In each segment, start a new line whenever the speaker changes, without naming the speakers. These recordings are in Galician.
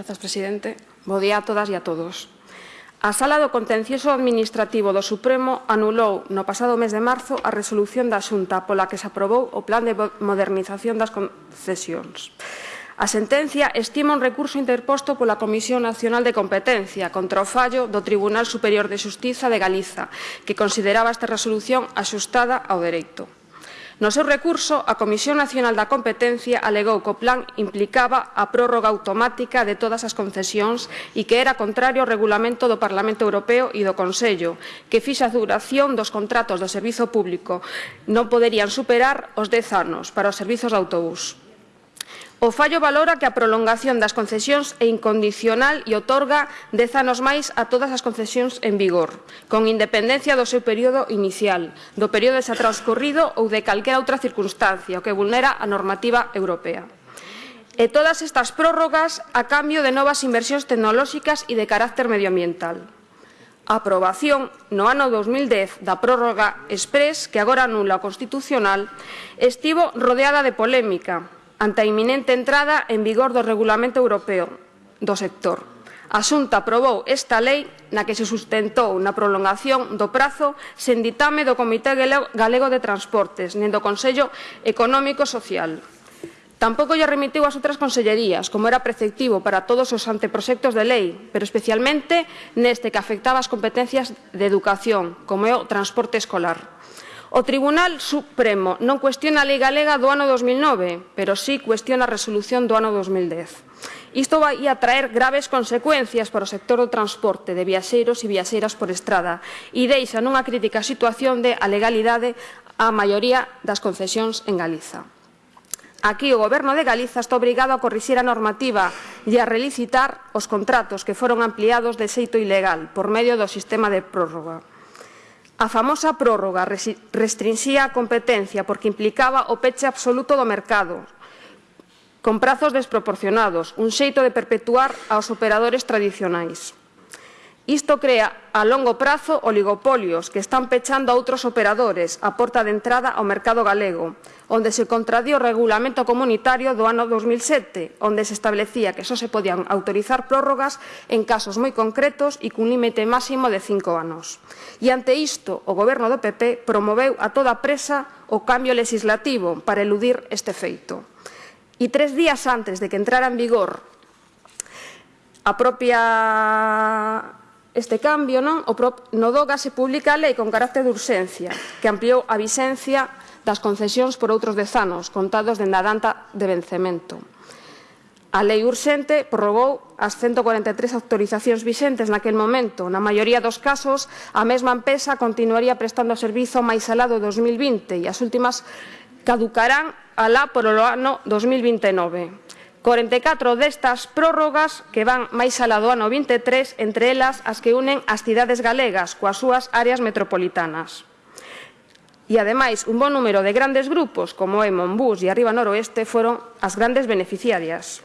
Grazas, presidente. Bo día a todas e a todos. A Sala do Contencioso Administrativo do Supremo anulou no pasado mes de marzo a resolución da Xunta pola que se aprobou o Plan de Modernización das Concesións. A sentencia estima un recurso interposto pola Comisión Nacional de Competencia contra o fallo do Tribunal Superior de Xustiza de Galiza, que consideraba esta resolución axustada ao dereito. No seu recurso, a Comisión Nacional da Competencia alegou que o plan implicaba a prórroga automática de todas as concesións e que era contrario ao regulamento do Parlamento Europeo e do Consello, que fixa a duración dos contratos do servizo público non poderían superar os 10 anos para os servizos de autobús. O fallo valora que a prolongación das concesións é incondicional e otorga dez anos máis a todas as concesións en vigor, con independencia do seu período inicial, do período xa transcorrido ou de calquera outra circunstancia, o que vulnera a normativa europea. E todas estas prórrogas a cambio de novas inversións tecnolóxicas e de carácter medioambiental. A aprobación no ano 2010 da prórroga express, que agora anula o Constitucional, estivo rodeada de polémica, ante a iminente entrada en vigor do Regulamento Europeo do sector. A Xunta aprobou esta lei na que se sustentou na prolongación do prazo sen ditame do Comité Galego de Transportes nen do Consello Económico Social. Tampouco lle remitiu as outras consellerías, como era preceptivo para todos os anteproxectos de lei, pero especialmente neste que afectaba as competencias de educación, como é o transporte escolar. O Tribunal Supremo non cuestiona a Lei Galega do ano 2009, pero sí cuestiona a resolución do ano 2010. Isto vai a traer graves consecuencias para o sector do transporte de viaxeiros e viaxeiras por estrada e deixa nunha crítica situación de a legalidade a maioría das concesións en Galiza. Aquí o Goberno de Galiza está obrigado a corrixir a normativa e a relicitar os contratos que foron ampliados de xeito ilegal por medio do sistema de prórroga. A famosa prórroga restringía a competencia porque implicaba o peche absoluto do mercado, con prazos desproporcionados, un xeito de perpetuar aos operadores tradicionais. Isto crea a longo prazo oligopolios que están pechando a outros operadores a porta de entrada ao mercado galego, onde se contradí o regulamento comunitario do ano 2007, onde se establecía que só se podían autorizar prórrogas en casos moi concretos e cun límite máximo de cinco anos. E ante isto, o goberno do PP promoveu a toda presa o cambio legislativo para eludir este feito. E tres días antes de que entrara en vigor a propia este cambio, non? O prop... no DOGA se publica a lei con carácter de urxencia, que ampliou a vixencia das concesións por outros dez anos, contados dende a data de vencemento. A lei urxente prorrogou as 143 autorizacións vixentes naquel momento. Na maioría dos casos, a mesma empresa continuaría prestando o servizo máis alá do 2020 e as últimas caducarán alá por o ano 2029. 44 destas prórrogas que van máis alá do ano 23, entre elas as que unen as cidades galegas coas súas áreas metropolitanas. E, ademais, un bon número de grandes grupos, como é Monbús e Arriba Noroeste, foron as grandes beneficiarias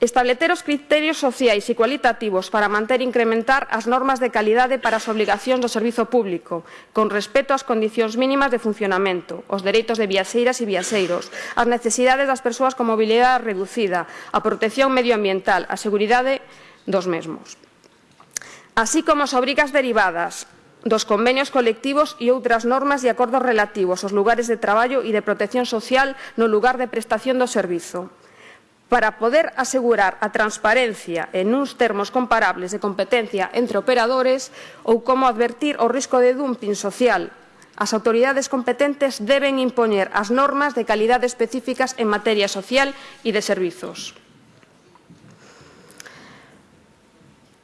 establecer os criterios sociais e cualitativos para manter e incrementar as normas de calidade para as obligacións do servizo público, con respeto ás condicións mínimas de funcionamento, os dereitos de viaxeiras e viaxeiros, as necesidades das persoas con mobilidade reducida, a protección medioambiental, a seguridade dos mesmos. Así como as obrigas derivadas dos convenios colectivos e outras normas e acordos relativos aos lugares de traballo e de protección social no lugar de prestación do servizo para poder asegurar a transparencia en uns termos comparables de competencia entre operadores ou como advertir o risco de dumping social. As autoridades competentes deben impoñer as normas de calidade específicas en materia social e de servizos.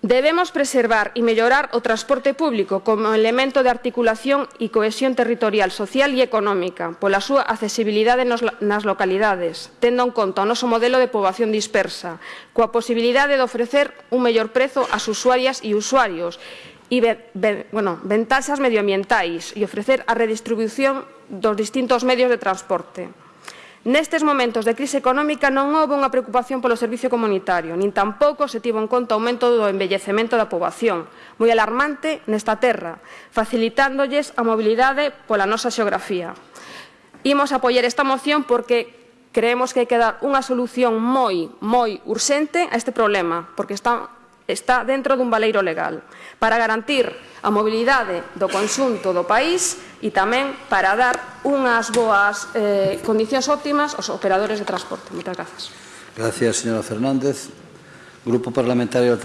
Debemos preservar e mellorar o transporte público como elemento de articulación e cohesión territorial, social e económica, pola súa accesibilidade nas localidades, tendo en conta o noso modelo de poboación dispersa, coa posibilidade de ofrecer un mellor prezo ás usuarias e usuarios, e bueno, ventaxas medioambientais e ofrecer a redistribución dos distintos medios de transporte. Nestes momentos de crise económica non houve unha preocupación polo servicio comunitario, nin tampouco se tivo en conta o aumento do envellecemento da poboación, moi alarmante nesta terra, facilitándolles a mobilidade pola nosa xeografía. Imos apoiar esta moción porque creemos que hai que dar unha solución moi, moi urxente a este problema, porque están está dentro dun baleiro legal para garantir a mobilidade do conxunto do país e tamén para dar unhas boas eh, condicións óptimas aos operadores de transporte. Moitas grazas.
Gracias, señora Fernández. Grupo Parlamentario